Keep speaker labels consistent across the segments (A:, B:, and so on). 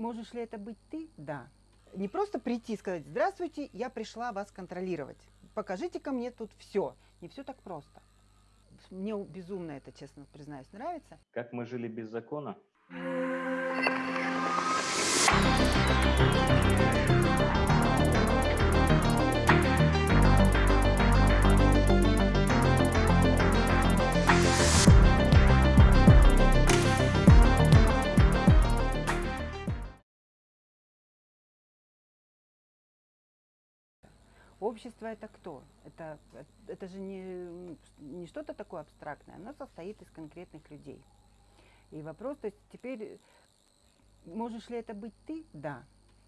A: Можешь ли это быть ты? Да. Не просто прийти и сказать, здравствуйте, я пришла вас контролировать. Покажите ко мне тут все. Не все так просто. Мне безумно это, честно признаюсь, нравится.
B: Как мы жили без закона?
A: Общество это кто? Это, это же не, не что-то такое абстрактное, оно состоит из конкретных людей. И вопрос, то есть теперь, можешь ли это быть ты? Да.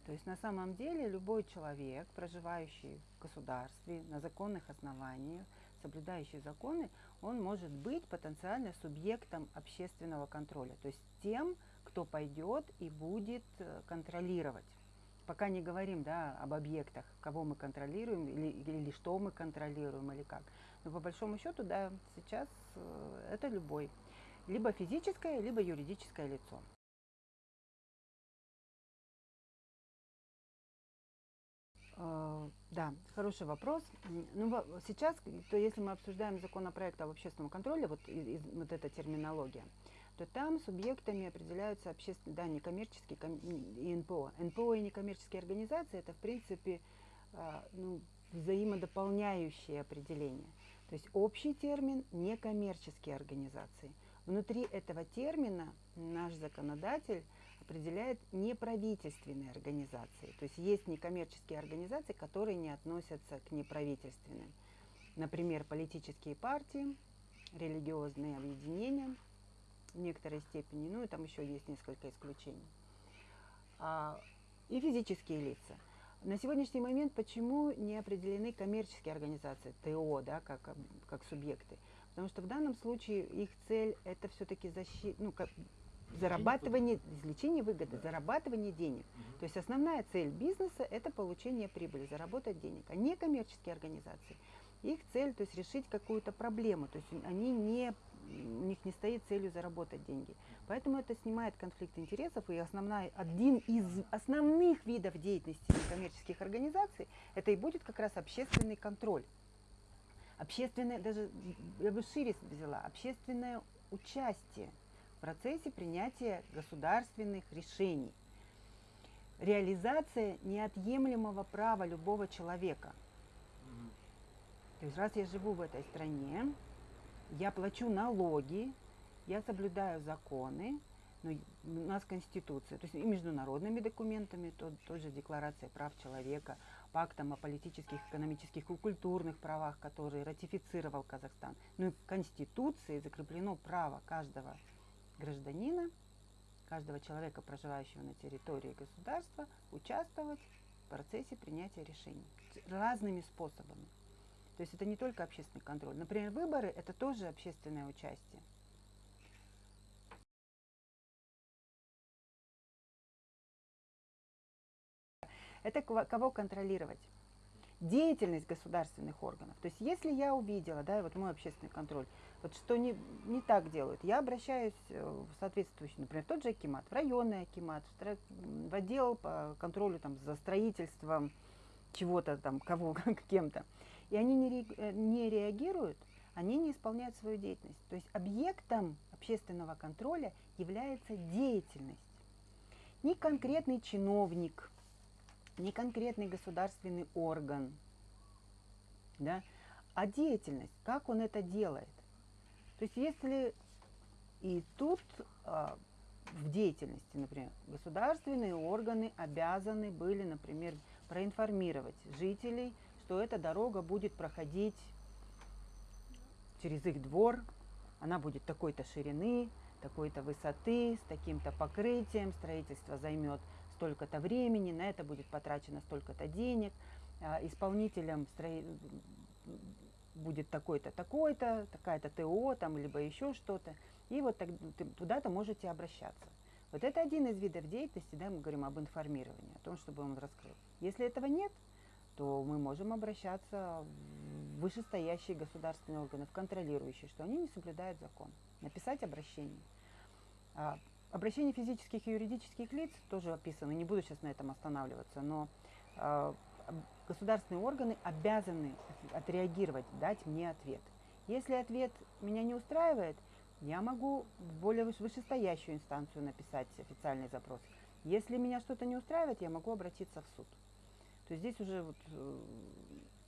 A: То есть на самом деле любой человек, проживающий в государстве на законных основаниях, соблюдающий законы, он может быть потенциально субъектом общественного контроля. То есть тем, кто пойдет и будет э, контролировать пока не говорим да, об объектах, кого мы контролируем или, или что мы контролируем или как. Но по большому счету, да, сейчас э, это любой. Либо физическое, либо юридическое лицо. Э, да, хороший вопрос. Ну, сейчас, то если мы обсуждаем законопроект об общественном контроле, вот, из, вот эта терминология, то там субъектами определяются общественные, да, некоммерческие и НПО. НПО и некоммерческие организации – это, в принципе, а, ну, взаимодополняющие определения. То есть общий термин – некоммерческие организации. Внутри этого термина наш законодатель определяет неправительственные организации. То есть есть некоммерческие организации, которые не относятся к неправительственным. Например, политические партии, религиозные объединения – в некоторой степени, ну и там еще есть несколько исключений. А, и физические лица. На сегодняшний момент почему не определены коммерческие организации, ТО, да, как, как субъекты? Потому что в данном случае их цель это все-таки защита, ну, как, зарабатывание, извлечение выгоды, да. зарабатывание денег. Угу. То есть основная цель бизнеса это получение прибыли, заработать денег, а не коммерческие организации. Их цель, то есть решить какую-то проблему, то есть они не у них не стоит целью заработать деньги. Поэтому это снимает конфликт интересов, и основная, один из основных видов деятельности некоммерческих организаций, это и будет как раз общественный контроль. Общественное, даже я бы шире взяла, общественное участие в процессе принятия государственных решений. Реализация неотъемлемого права любого человека. То есть раз я живу в этой стране, я плачу налоги, я соблюдаю законы, но у нас Конституция, то есть и международными документами, то, тоже Декларация прав человека, пактом о политических, экономических и культурных правах, который ратифицировал Казахстан. Ну и в Конституции закреплено право каждого гражданина, каждого человека, проживающего на территории государства, участвовать в процессе принятия решений разными способами. То есть это не только общественный контроль. Например, выборы – это тоже общественное участие. Это кого контролировать? Деятельность государственных органов. То есть если я увидела, да, вот мой общественный контроль, вот что не, не так делают, я обращаюсь э, в соответствующий, например, тот же Акимат, в районный Акимат, в отдел по контролю там, за строительством чего-то там, кого, кем-то и они не, э, не реагируют, они не исполняют свою деятельность. То есть объектом общественного контроля является деятельность. Не конкретный чиновник, не конкретный государственный орган, да, а деятельность, как он это делает. То есть если и тут а, в деятельности, например, государственные органы обязаны были, например, проинформировать жителей что эта дорога будет проходить через их двор, она будет такой-то ширины, такой-то высоты, с таким-то покрытием, строительство займет столько-то времени, на это будет потрачено столько-то денег, а, исполнителем строи... будет такой-то, такой-то, такая-то ТО, там, либо еще что-то, и вот туда-то можете обращаться. Вот это один из видов деятельности, да, мы говорим об информировании, о том, чтобы он раскрыл. Если этого нет, то мы можем обращаться в вышестоящие государственные органы, в контролирующие, что они не соблюдают закон. Написать обращение. А обращение физических и юридических лиц тоже описано, не буду сейчас на этом останавливаться, но э, государственные органы обязаны отреагировать, дать мне ответ. Если ответ меня не устраивает, я могу в более вышестоящую инстанцию написать официальный запрос. Если меня что-то не устраивает, я могу обратиться в суд. То здесь уже вот э,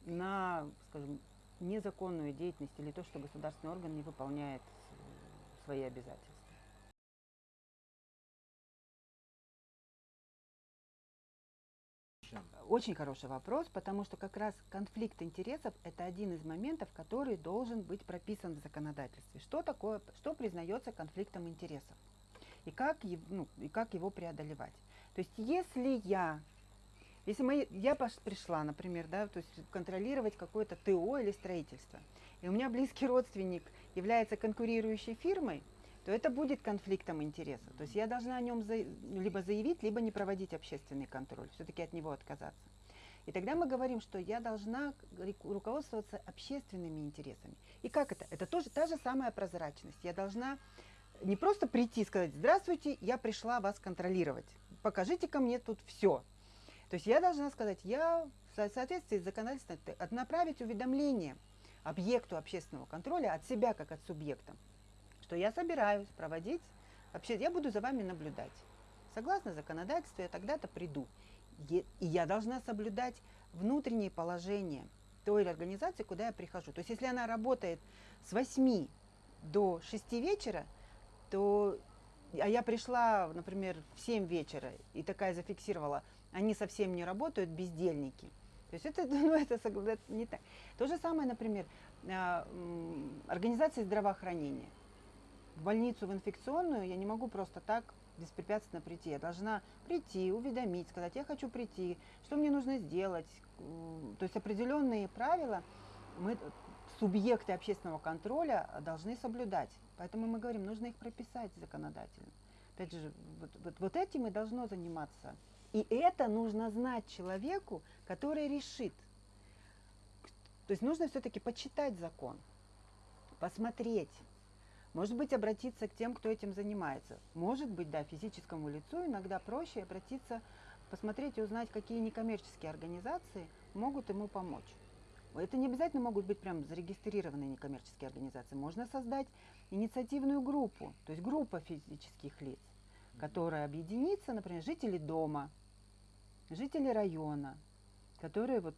A: на, скажем, незаконную деятельность или то, что государственный орган не выполняет э, свои обязательства. Очень хороший вопрос, потому что как раз конфликт интересов – это один из моментов, который должен быть прописан в законодательстве. Что такое, что признается конфликтом интересов и как, ну, и как его преодолевать. То есть если я, если мы, я пришла, например, да, то есть контролировать какое-то ТО или строительство, и у меня близкий родственник является конкурирующей фирмой, то это будет конфликтом интересов. То есть я должна о нем за, либо заявить, либо не проводить общественный контроль, все-таки от него отказаться. И тогда мы говорим, что я должна руководствоваться общественными интересами. И как это? Это тоже та же самая прозрачность. Я должна не просто прийти и сказать, здравствуйте, я пришла вас контролировать, покажите ко мне тут все. То есть я должна сказать, я в соответствии с законодательством направить уведомление объекту общественного контроля от себя как от субъекта что я собираюсь проводить, вообще я буду за вами наблюдать. Согласно законодательству, я тогда-то приду. И я должна соблюдать внутреннее положение той организации, куда я прихожу. То есть если она работает с 8 до 6 вечера, то а я пришла, например, в 7 вечера и такая зафиксировала, они совсем не работают, бездельники. То есть это, ну, это, это не так. То же самое, например, а, организация здравоохранения в больницу, в инфекционную, я не могу просто так беспрепятственно прийти. Я должна прийти, уведомить, сказать, я хочу прийти, что мне нужно сделать. То есть определенные правила мы, субъекты общественного контроля, должны соблюдать. Поэтому мы говорим, нужно их прописать законодательно. Опять же, вот, вот, вот этим и должно заниматься. И это нужно знать человеку, который решит. То есть нужно все-таки почитать закон, посмотреть, может быть, обратиться к тем, кто этим занимается. Может быть, да, физическому лицу иногда проще обратиться, посмотреть и узнать, какие некоммерческие организации могут ему помочь. Это не обязательно могут быть прям зарегистрированные некоммерческие организации. Можно создать инициативную группу, то есть группа физических лиц, которая объединится, например, жители дома, жители района, которые вот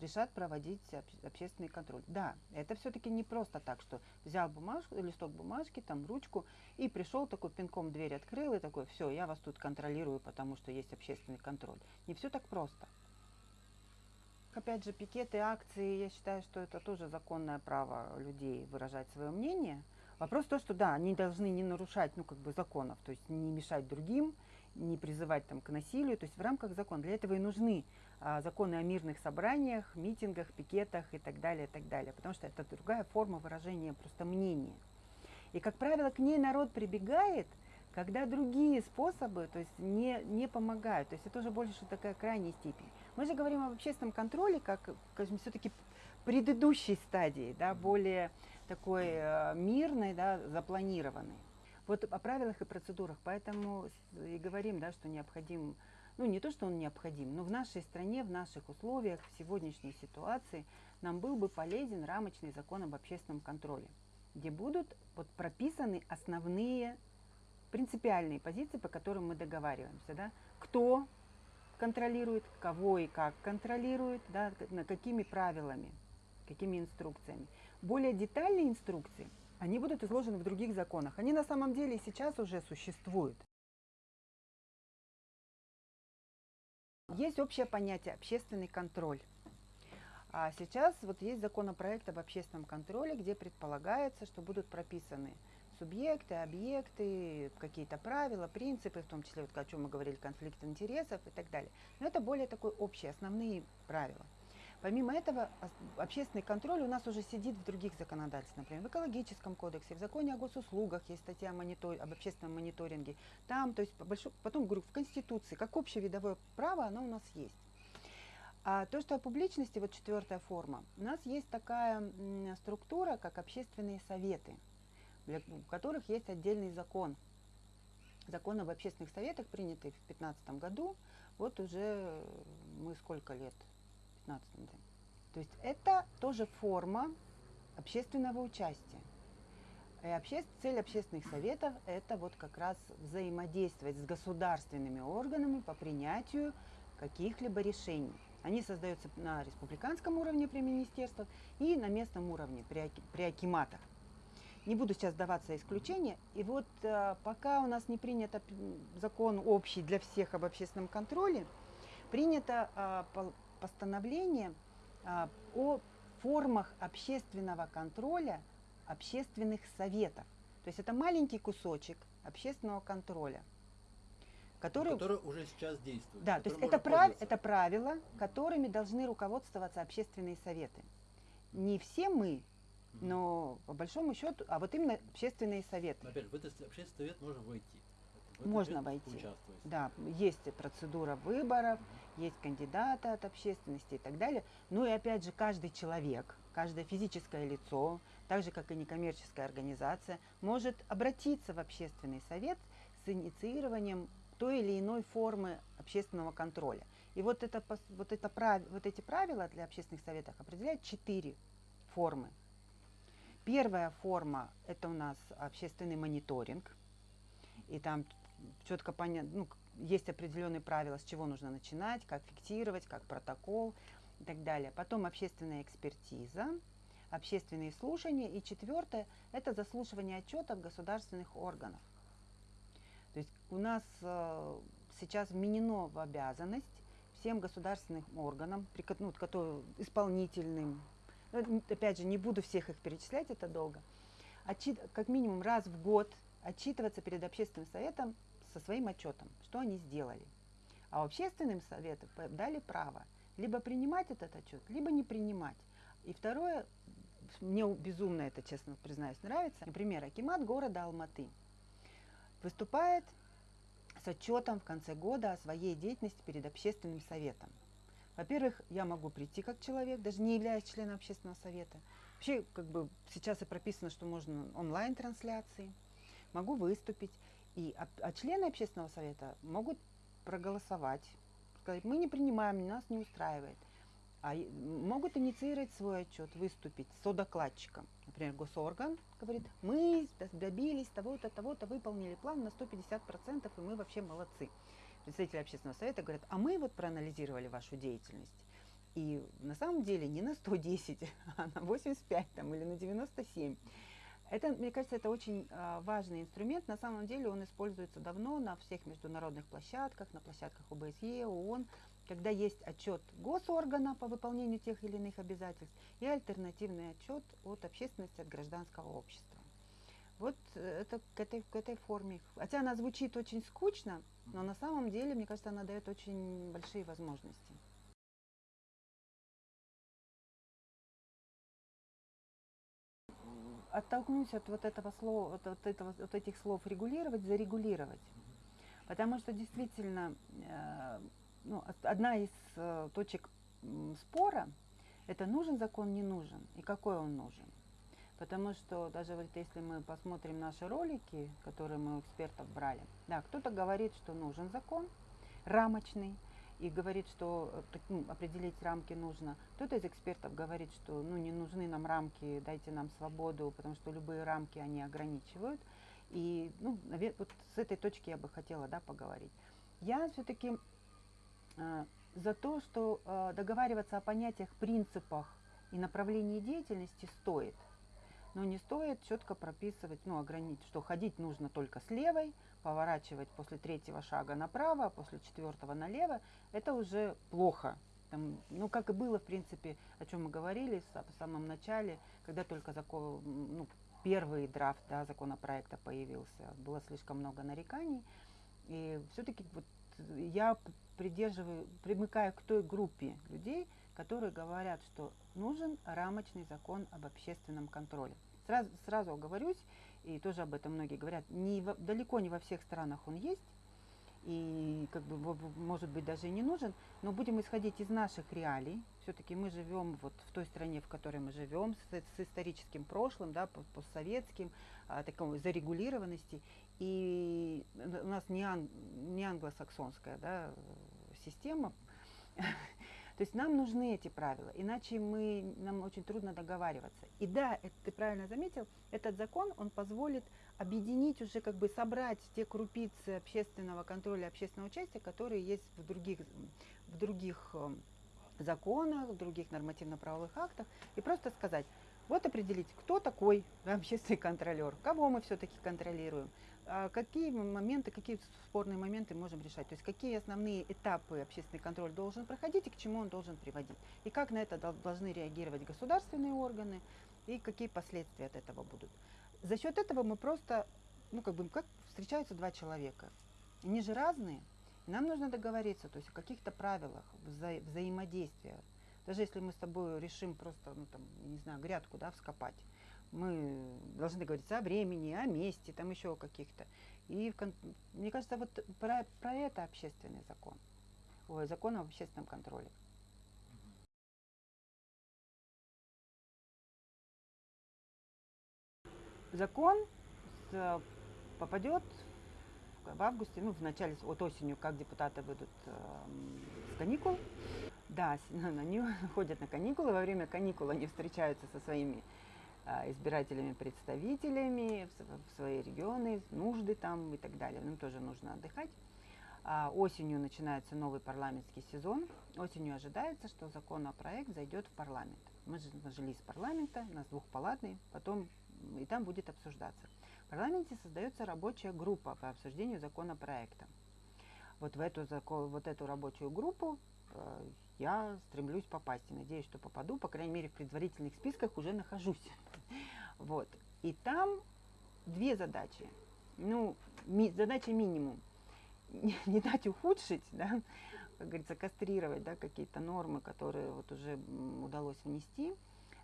A: решат проводить общественный контроль. Да, это все-таки не просто так, что взял бумажку, листок бумажки, там ручку и пришел такой пинком дверь открыл и такой, все, я вас тут контролирую, потому что есть общественный контроль. Не все так просто. Опять же, пикеты, акции, я считаю, что это тоже законное право людей выражать свое мнение. Вопрос в том, что да, они должны не нарушать, ну, как бы законов, то есть не мешать другим, не призывать там к насилию, то есть в рамках закона. Для этого и нужны а, законы о мирных собраниях, митингах, пикетах и так далее, и так далее, потому что это другая форма выражения просто мнения. И, как правило, к ней народ прибегает, когда другие способы то есть не, не помогают. То есть это уже больше такая крайняя степень. Мы же говорим об общественном контроле как, скажем, все-таки предыдущей стадии, да, более такой э, мирной, да, запланированной. Вот о правилах и процедурах, поэтому и говорим, да, что необходим, ну не то, что он необходим, но в нашей стране, в наших условиях, в сегодняшней ситуации нам был бы полезен рамочный закон об общественном контроле, где будут вот прописаны основные принципиальные позиции, по которым мы договариваемся. Да? Кто контролирует, кого и как контролирует, да, на какими правилами, какими инструкциями. Более детальные инструкции – они будут изложены в других законах. Они на самом деле сейчас уже существуют. Есть общее понятие общественный контроль. А сейчас вот есть законопроект об общественном контроле, где предполагается, что будут прописаны субъекты, объекты, какие-то правила, принципы, в том числе, вот о чем мы говорили, конфликт интересов и так далее. Но это более такой общие, основные правила. Помимо этого, общественный контроль у нас уже сидит в других законодательствах, например, в экологическом кодексе, в законе о госуслугах есть статья монитор, об общественном мониторинге. Там, то есть, большой, потом говорю, в Конституции, как общее видовое право, оно у нас есть. А то, что о публичности, вот четвертая форма, у нас есть такая структура, как общественные советы, для, которых есть отдельный закон закон об общественных советах, принятый в 2015 году, вот уже мы сколько лет? 15 да. То есть это тоже форма общественного участия. И обще... цель общественных советов – это вот как раз взаимодействовать с государственными органами по принятию каких-либо решений. Они создаются на республиканском уровне при министерствах и на местном уровне при, при акиматах. Не буду сейчас даваться исключения. И вот э, пока у нас не принят закон общий для всех об общественном контроле, принято э, постановление э, о формах общественного контроля общественных советов. То есть это маленький кусочек общественного контроля.
B: Который, который уже сейчас действует.
A: Да, то есть это, прав, это правила, которыми должны руководствоваться общественные советы. Не все мы, но по большому счету, а вот именно общественные советы.
B: Опять в этот общественный совет можно войти.
A: Можно войти. Да, есть процедура выборов, угу. есть кандидаты от общественности и так далее. Ну и опять же, каждый человек, каждое физическое лицо, так же как и некоммерческая организация, может обратиться в общественный совет с инициированием той или иной формы общественного контроля. И вот, это, вот, это, вот эти правила для общественных советов определяют четыре формы. Первая форма – это у нас общественный мониторинг. И там четко понятно, ну, есть определенные правила, с чего нужно начинать, как фиксировать, как протокол и так далее. Потом общественная экспертиза, общественные слушания. И четвертое – это заслушивание отчетов государственных органов. То есть у нас э, сейчас вменено в обязанность всем государственным органам, ну, которые, исполнительным, ну, опять же, не буду всех их перечислять, это долго, отчит, как минимум раз в год отчитываться перед общественным советом со своим отчетом, что они сделали. А общественным советам дали право либо принимать этот отчет, либо не принимать. И второе, мне безумно это, честно признаюсь, нравится. Например, Акимат города Алматы выступает с отчетом в конце года о своей деятельности перед общественным советом. Во-первых, я могу прийти как человек, даже не являясь членом общественного совета. Вообще, как бы сейчас и прописано, что можно онлайн-трансляции. Могу выступить. И, а, а члены общественного совета могут проголосовать, сказать, мы не принимаем, нас не устраивает. А могут инициировать свой отчет, выступить с докладчиком. Например, госорган говорит, мы добились того-то, того-то, выполнили план на 150%, и мы вообще молодцы представители общественного совета говорят, а мы вот проанализировали вашу деятельность. И на самом деле не на 110, а на 85 там, или на 97. Это, мне кажется, это очень э, важный инструмент. На самом деле он используется давно на всех международных площадках, на площадках ОБСЕ, ООН, когда есть отчет госоргана по выполнению тех или иных обязательств и альтернативный отчет от общественности, от гражданского общества. Вот э, это к этой, к этой форме. Хотя она звучит очень скучно, но на самом деле, мне кажется, она дает очень большие возможности. Оттолкнусь от вот этого слова, от, от, этого, от этих слов регулировать, зарегулировать. Потому что действительно э, ну, одна из э, точек спора это нужен закон, не нужен, и какой он нужен. Потому что даже вот если мы посмотрим наши ролики, которые мы у экспертов брали, да, кто-то говорит, что нужен закон рамочный, и говорит, что э, ну, определить рамки нужно. Кто-то из экспертов говорит, что ну, не нужны нам рамки, дайте нам свободу, потому что любые рамки они ограничивают. И ну, вот с этой точки я бы хотела да, поговорить. Я все-таки э, за то, что э, договариваться о понятиях, принципах и направлении деятельности стоит – но не стоит четко прописывать, ну, ограничить, что ходить нужно только с левой, поворачивать после третьего шага направо, а после четвертого налево, это уже плохо. Там, ну, как и было, в принципе, о чем мы говорили в самом начале, когда только закон, ну, первый драфт да, законопроекта появился, было слишком много нареканий. И все-таки вот я придерживаю, примыкаю к той группе людей, которые говорят, что нужен рамочный закон об общественном контроле. Сразу, сразу оговорюсь, и тоже об этом многие говорят, не во, далеко не во всех странах он есть, и как бы может быть даже и не нужен, но будем исходить из наших реалий. Все-таки мы живем вот в той стране, в которой мы живем, с, с историческим прошлым, да, постсоветским, а, такой зарегулированности. и у нас не, ан, не англосаксонская да, система. То есть нам нужны эти правила, иначе мы, нам очень трудно договариваться. И да, это, ты правильно заметил, этот закон, он позволит объединить уже, как бы собрать те крупицы общественного контроля, общественного участия, которые есть в других, в других эм, законах, в других нормативно-правовых актах, и просто сказать, вот определить, кто такой общественный контролер, кого мы все-таки контролируем, какие моменты, какие спорные моменты можем решать, то есть какие основные этапы общественный контроль должен проходить и к чему он должен приводить, и как на это должны реагировать государственные органы, и какие последствия от этого будут. За счет этого мы просто, ну как бы, как встречаются два человека, они же разные, нам нужно договориться, то есть о каких-то правилах вза взаимодействия. Даже если мы с тобой решим просто, ну там, не знаю, грядку, да, вскопать, мы должны договориться о времени, о месте, там еще каких-то. И мне кажется, вот про, про это общественный закон, ой, закон об общественном контроле. Закон попадет в августе, ну, в начале, вот осенью, как депутаты выйдут э, с каникул. Да, они ходят на каникулы, во время каникул они встречаются со своими избирателями, представителями в, свои регионы, нужды там и так далее. Им тоже нужно отдыхать. А осенью начинается новый парламентский сезон. Осенью ожидается, что законопроект зайдет в парламент. Мы же нажили из парламента, у нас двухпалатный, потом и там будет обсуждаться. В парламенте создается рабочая группа по обсуждению законопроекта. Вот в эту, вот эту рабочую группу э, я стремлюсь попасть и надеюсь, что попаду, по крайней мере, в предварительных списках уже нахожусь. Вот. И там две задачи. Ну, ми, задача минимум. Не, не дать ухудшить, да, как говорится, кастрировать да, какие-то нормы, которые вот уже удалось внести,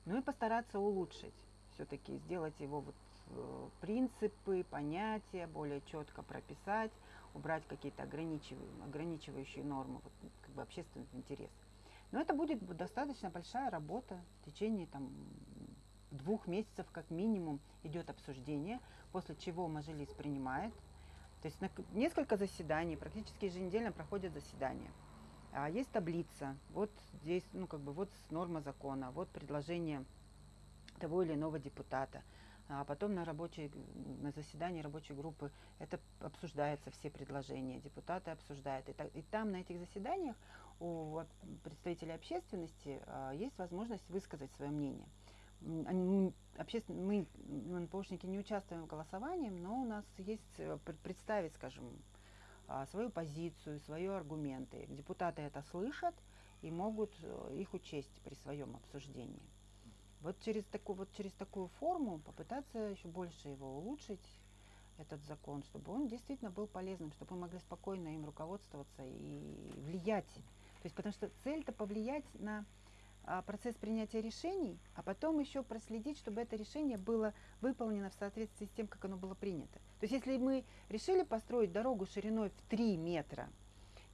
A: ну и постараться улучшить. Все-таки сделать его вот Э, принципы, понятия более четко прописать, убрать какие-то ограничивающие, ограничивающие нормы, вот, как бы общественный интерес. Но это будет достаточно большая работа. В течение там, двух месяцев как минимум идет обсуждение, после чего Мажилис принимает. То есть на несколько заседаний, практически еженедельно проходят заседания. А есть таблица, вот здесь, ну как бы вот норма закона, вот предложение того или иного депутата – а потом на, рабочей, на заседании рабочей группы это обсуждается, все предложения, депутаты обсуждают. И, так, и там на этих заседаниях у представителей общественности а, есть возможность высказать свое мнение. Обществен... Мы, НПОшники, не участвуем в голосовании, но у нас есть э, представить, скажем, а, свою позицию, свои аргументы. Депутаты это слышат и могут э, их учесть при своем обсуждении. Вот через, такую, вот через такую форму попытаться еще больше его улучшить, этот закон, чтобы он действительно был полезным, чтобы мы могли спокойно им руководствоваться и влиять. То есть, потому что цель-то повлиять на а, процесс принятия решений, а потом еще проследить, чтобы это решение было выполнено в соответствии с тем, как оно было принято. То есть, если мы решили построить дорогу шириной в 3 метра,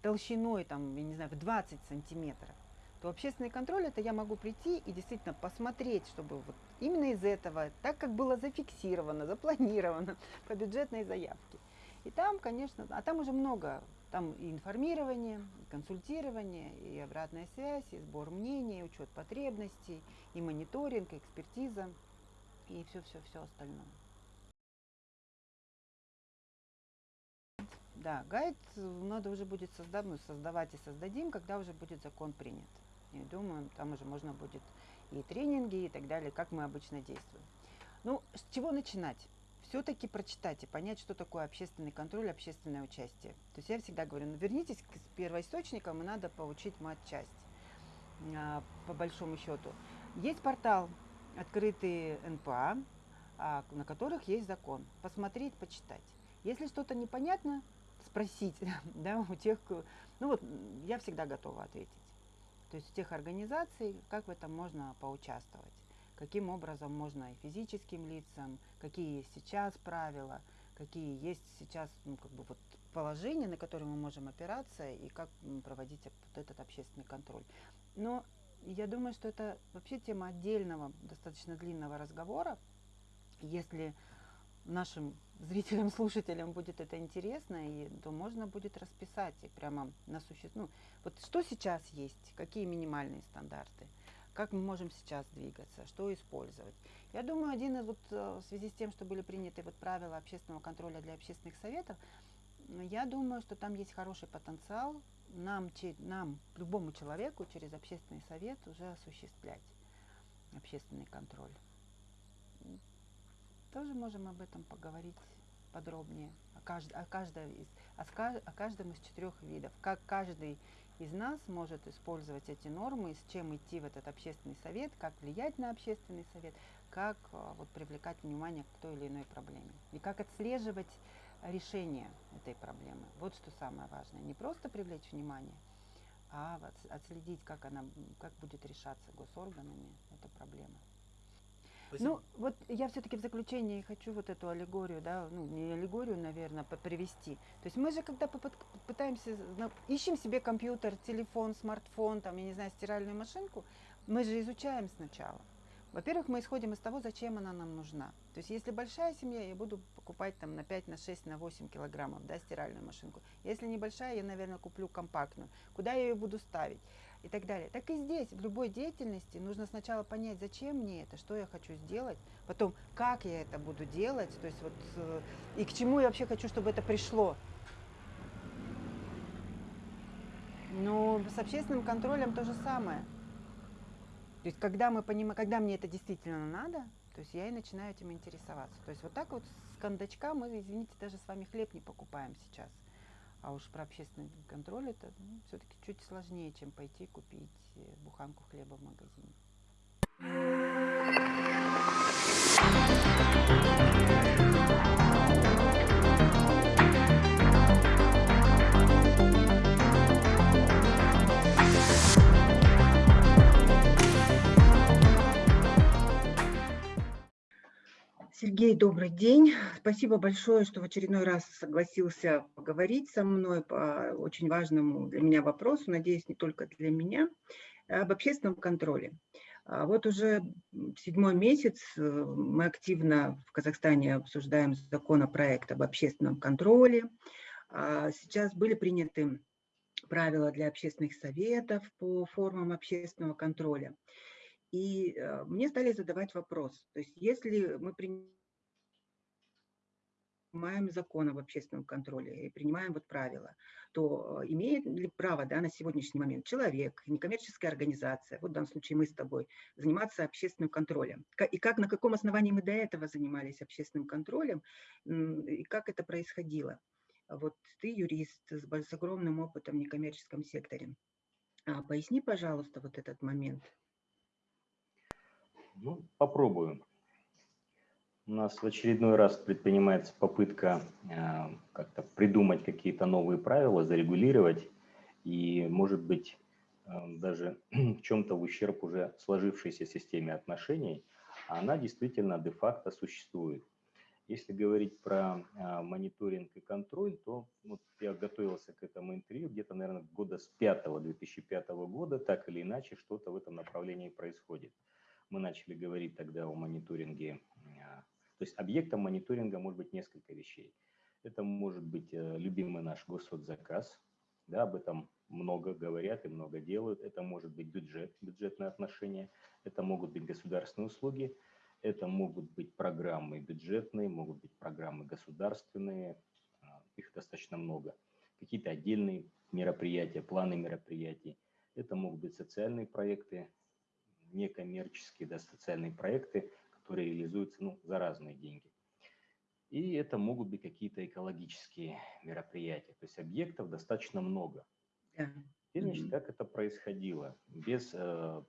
A: толщиной, там, я не знаю, в 20 сантиметров, то общественный контроль это я могу прийти и действительно посмотреть, чтобы вот именно из этого, так как было зафиксировано, запланировано по бюджетной заявке. И там, конечно, а там уже много, там и информирование, и консультирование, и обратная связь, и сбор мнений, и учет потребностей, и мониторинг, и экспертиза, и все-все-все остальное. Да, гайд надо уже будет создав, ну, создавать и создадим, когда уже будет закон принят. И думаю, там уже можно будет и тренинги, и так далее, как мы обычно действуем. Ну, с чего начинать? Все-таки прочитать и понять, что такое общественный контроль, общественное участие. То есть я всегда говорю, ну вернитесь к первоисточникам, и надо получить мат-часть, а, по большому счету. Есть портал открытый НПА, а, на которых есть закон. Посмотреть, почитать. Если что-то непонятно, спросить да, у тех, ну вот я всегда готова ответить то есть тех организаций, как в этом можно поучаствовать, каким образом можно и физическим лицам, какие есть сейчас правила, какие есть сейчас ну, как бы вот положения, на которые мы можем опираться и как проводить вот этот общественный контроль. Но я думаю, что это вообще тема отдельного, достаточно длинного разговора. Если нашим зрителям, слушателям будет это интересно, и то можно будет расписать и прямо на суще... Ну, вот что сейчас есть, какие минимальные стандарты, как мы можем сейчас двигаться, что использовать. Я думаю, один из вот э, в связи с тем, что были приняты вот правила общественного контроля для общественных советов, я думаю, что там есть хороший потенциал нам, нам, любому человеку через общественный совет уже осуществлять общественный контроль. Тоже можем об этом поговорить подробнее, о, кажд, о, каждом из, о, о каждом из четырех видов, как каждый из нас может использовать эти нормы, с чем идти в этот общественный совет, как влиять на общественный совет, как а, вот, привлекать внимание к той или иной проблеме. И как отслеживать решение этой проблемы. Вот что самое важное. Не просто привлечь внимание, а отследить, как она как будет решаться госорганами эта проблема. Спасибо. Ну, вот я все-таки в заключении хочу вот эту аллегорию, да, ну, не аллегорию, наверное, привести. То есть мы же, когда пытаемся, ищем себе компьютер, телефон, смартфон, там, я не знаю, стиральную машинку, мы же изучаем сначала. Во-первых, мы исходим из того, зачем она нам нужна. То есть, если большая семья, я буду покупать там на 5, на 6, на 8 килограммов, да, стиральную машинку. Если небольшая, я, наверное, куплю компактную. Куда я ее буду ставить? И так далее. Так и здесь, в любой деятельности, нужно сначала понять, зачем мне это, что я хочу сделать, потом, как я это буду делать, то есть вот, э, и к чему я вообще хочу, чтобы это пришло. Ну, с общественным контролем то же самое. То есть, когда, мы понимаем, когда мне это действительно надо, то есть я и начинаю этим интересоваться. То есть вот так вот с кондачка мы, извините, даже с вами хлеб не покупаем сейчас. А уж про общественный контроль это ну, все-таки чуть сложнее, чем пойти купить э, буханку хлеба в магазине.
C: Сергей, добрый день. Спасибо большое, что в очередной раз согласился поговорить со мной по очень важному для меня вопросу, надеюсь, не только для меня, об общественном контроле. А вот уже седьмой месяц э, мы активно в Казахстане обсуждаем законопроект об общественном контроле. А сейчас были приняты правила для общественных советов по формам общественного контроля. И э, мне стали задавать вопрос, то есть если мы принимаем закон об общественном контроле и принимаем вот правила, то э, имеет ли право да, на сегодняшний момент человек, некоммерческая организация, вот в данном случае мы с тобой, заниматься общественным контролем? И как, на каком основании мы до этого занимались общественным контролем, и как это происходило? Вот ты юрист с, с огромным опытом в некоммерческом секторе. А, поясни, пожалуйста, вот этот момент.
D: Ну, попробую. У нас в очередной раз предпринимается попытка э, как-то придумать какие-то новые правила, зарегулировать и, может быть, э, даже в чем-то в ущерб уже сложившейся системе отношений, а она действительно де-факто существует. Если говорить про э, мониторинг и контроль, то вот я готовился к этому интервью где-то, наверное, года с 5 2005 года, так или иначе что-то в этом направлении происходит мы начали говорить тогда о мониторинге. То есть объектом мониторинга может быть несколько вещей. Это может быть э, любимый наш госзаказ, да, об этом много говорят и много делают. Это может быть бюджет, бюджетные отношения, это могут быть государственные услуги, это могут быть программы бюджетные, могут быть программы государственные, а, их достаточно много. Какие-то отдельные мероприятия, планы мероприятий. Это могут быть социальные проекты, некоммерческие, да, социальные проекты, которые реализуются ну, за разные деньги. И это могут быть какие-то экологические мероприятия. То есть объектов достаточно много. Теперь, значит, как это происходило? Без э,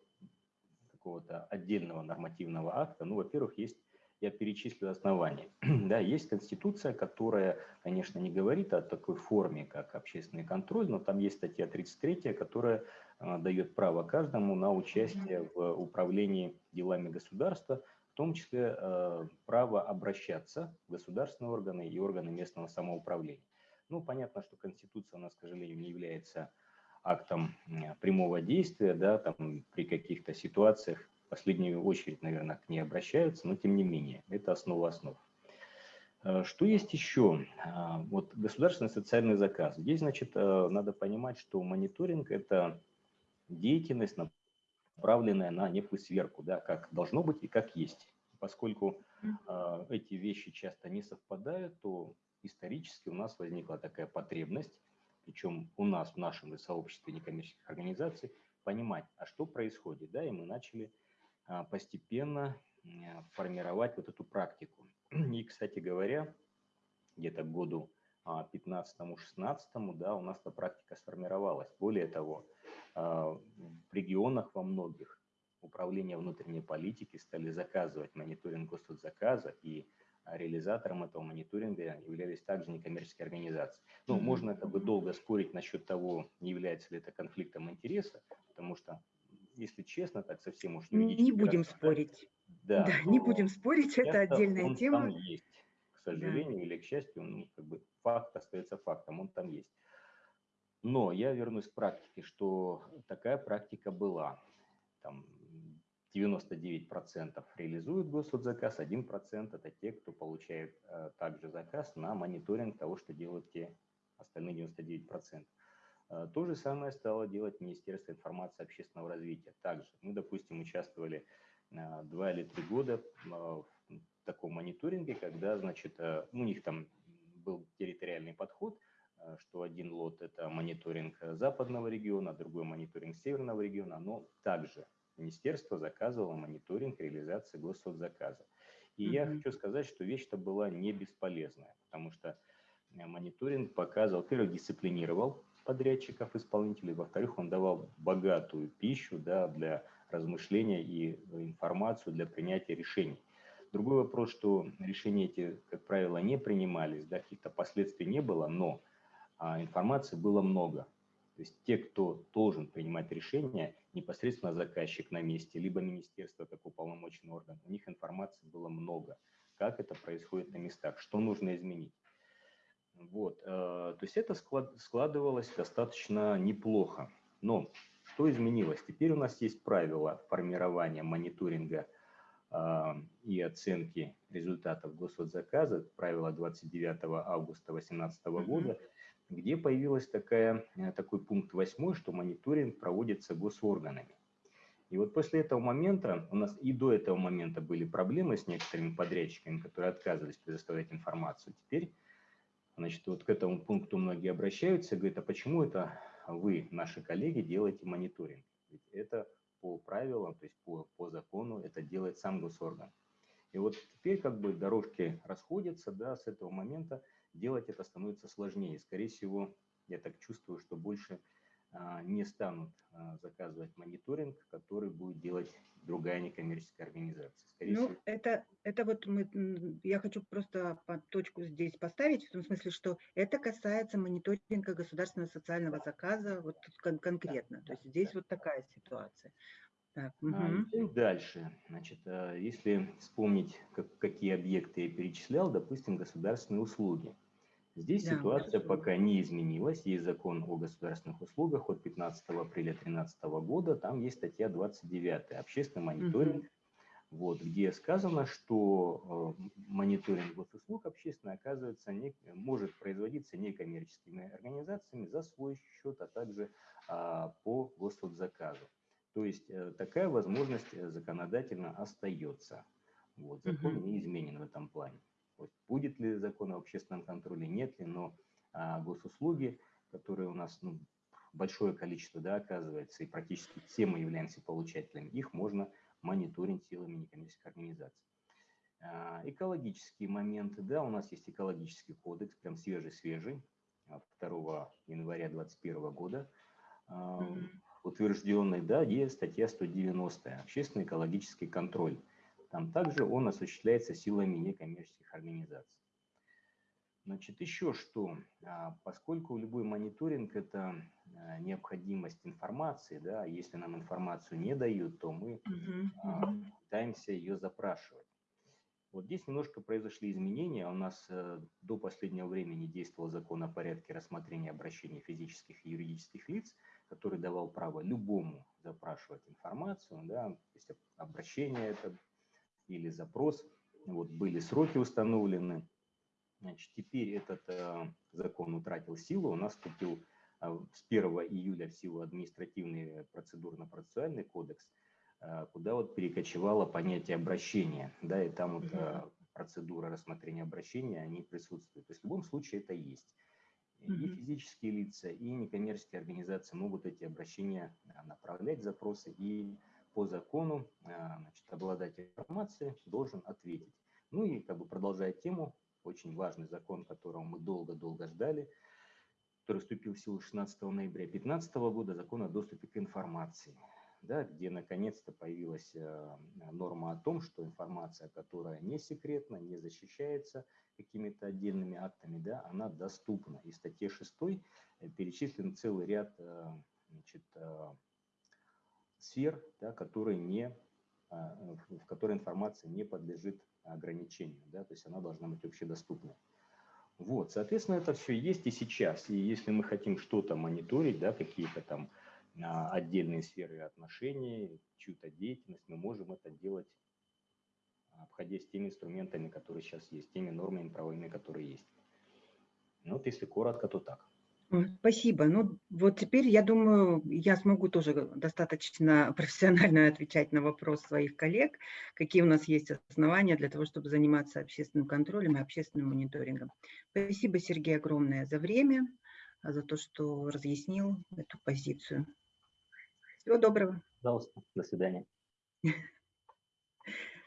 D: какого-то отдельного нормативного акта. Ну, во-первых, есть я перечислю основания. да, есть Конституция, которая, конечно, не говорит о такой форме, как общественный контроль, но там есть статья 33, которая э, дает право каждому на участие в управлении делами государства, том числе э, право обращаться в государственные органы и органы местного самоуправления. Ну, понятно, что Конституция у нас, к сожалению, не является актом прямого действия, да, там при каких-то ситуациях последнюю очередь, наверное, к ней обращаются, но тем не менее, это основа основ. Э, что есть еще? Вот государственный социальный заказ. Здесь, значит, э, надо понимать, что мониторинг – это деятельность, направленная на некую сверку, да, как должно быть и как есть. Поскольку э, эти вещи часто не совпадают, то исторически у нас возникла такая потребность, причем у нас в нашем сообществе некоммерческих организаций, понимать, а что происходит, да, и мы начали а, постепенно формировать вот эту практику. И, кстати говоря, где-то к году 15-16, а, да, у нас эта практика сформировалась. Более того, в регионах во многих управления внутренней политики стали заказывать мониторинг госзаказа, и реализатором этого мониторинга являлись также некоммерческие организации. Ну, можно как бы долго спорить насчет того, не является ли это конфликтом интереса, потому что, если честно, так совсем уж
C: Не будем спорить. Да, да не будем спорить, это отдельная
D: он
C: тема.
D: Там есть, к сожалению да. или к счастью, ну, как бы факт остается фактом, он там есть. Но я вернусь к практике, что такая практика была. Там 99% реализуют госзаказ, 1% это те, кто получает э, также заказ на мониторинг того, что делают те остальные 99%. Э, то же самое стало делать Министерство информации и общественного развития. Также мы, допустим, участвовали э, два или три года в таком мониторинге, когда, значит, у них там был территориальный подход, что один лот – это мониторинг западного региона, другой мониторинг северного региона, но также министерство заказывало мониторинг реализации госсоцзаказа. И mm-hmm. я хочу сказать, что вещь-то была не бесполезная, потому что э, мониторинг показывал, во-первых, дисциплинировал подрядчиков, исполнителей, во-вторых, он давал богатую пищу да, для размышления и информацию для принятия решений. Другой вопрос, что решения эти, как правило, не принимались, да, каких-то последствий не было, но а, информации было много. То есть те, кто должен принимать решения, непосредственно заказчик на месте, либо министерство как уполномоченный орган, у них информации было много, как это происходит на местах, что нужно изменить. Вот, э, то есть это склад, складывалось достаточно неплохо. Но что изменилось? Теперь у нас есть правила формирования мониторинга э, и оценки результатов госзаказа, правило 29 августа 2018 года, где появилась такая, э, такой пункт 8, что мониторинг проводится госорганами. И вот после этого момента, у нас и до этого момента были проблемы с некоторыми подрядчиками, которые отказывались предоставлять информацию. Теперь, значит, вот к этому пункту многие обращаются, говорят, а почему это вы, наши коллеги, делаете мониторинг? Ведь это по правилам, то есть по, по закону, это делает сам госорган. И вот теперь как бы дорожки расходятся, да, с этого момента делать это становится сложнее. Скорее всего, я так чувствую, что больше а, не станут а, заказывать мониторинг, который будет делать другая некоммерческая организация.
C: Скорее ну, всего... это, это вот мы, я хочу просто по точку здесь поставить, в том смысле, что это касается мониторинга государственного социального заказа вот кон конкретно. Да, То есть здесь да. вот такая ситуация.
D: Так, угу. Дальше. Значит, если вспомнить, как, какие объекты я перечислял, допустим, государственные услуги. Здесь да, ситуация хорошо. пока не изменилась. Есть закон о государственных услугах от 15 апреля 2013 года. Там есть статья 29 «Общественный мониторинг», угу. вот, где сказано, что э, мониторинг госуслуг общественный, оказывается, не, может производиться некоммерческими организациями за свой счет, а также а, по госзаказу. То есть э, такая возможность э, законодательно остается. Вот, закон угу. не изменен в этом плане. Вот будет ли закон о общественном контроле, нет ли, но а, госуслуги, которые у нас ну, большое количество да, оказывается, и практически все мы являемся получателями, их можно мониторить силами некоммерческих организаций. А, экологические моменты, да, у нас есть экологический кодекс, прям свежий-свежий, 2 а, января 2021 года, mm-hmm. утвержденный, да, есть статья 190, общественный экологический контроль. Там также он осуществляется силами некоммерческих организаций. Значит, еще что, а, поскольку любой мониторинг – это а, необходимость информации, да, если нам информацию не дают, то мы uh-huh, пытаемся ее запрашивать. Вот здесь немножко произошли изменения. У нас э, до последнего времени действовал закон о порядке рассмотрения обращений физических и юридических лиц, который давал право любому запрашивать информацию. Да, то есть обращение это или запрос. Вот были сроки установлены. Значит, теперь этот э, закон утратил силу, у нас вступил э, с 1 июля в силу административный процедурно-процессуальный кодекс, э, куда вот перекочевало понятие обращения, да, и там вот э, процедура рассмотрения обращения, они присутствуют. То есть в любом случае это есть. И физические лица, и некоммерческие организации могут эти обращения э, направлять, запросы, и по закону э, значит, обладатель информации должен ответить. Ну и как бы продолжая тему, очень важный закон, которого мы долго-долго ждали, который вступил в силу 16 ноября 2015 года, закон о доступе к информации, да, где наконец-то появилась э, норма о том, что информация, которая не секретна, не защищается какими-то отдельными актами, да, она доступна. И в статье 6 перечислен целый ряд э, значит, э, сфер, да, которые не, а, в которой информация не подлежит ограничению, да, то есть она должна быть общедоступной. Вот, соответственно, это все есть и сейчас. И если мы хотим что-то мониторить, да, какие-то там а, отдельные сферы отношений, чью-то деятельность, мы можем это делать, обходясь теми инструментами, которые сейчас есть, теми нормами правовыми, которые есть. Ну, вот если коротко, то так.
A: Спасибо. Ну, вот теперь, я думаю, я смогу тоже достаточно профессионально отвечать на вопрос своих коллег, какие у нас есть основания для того, чтобы заниматься общественным контролем и общественным мониторингом. Спасибо, Сергей, огромное за время, а, за то, что разъяснил эту позицию. Всего доброго.
D: Пожалуйста, до свидания.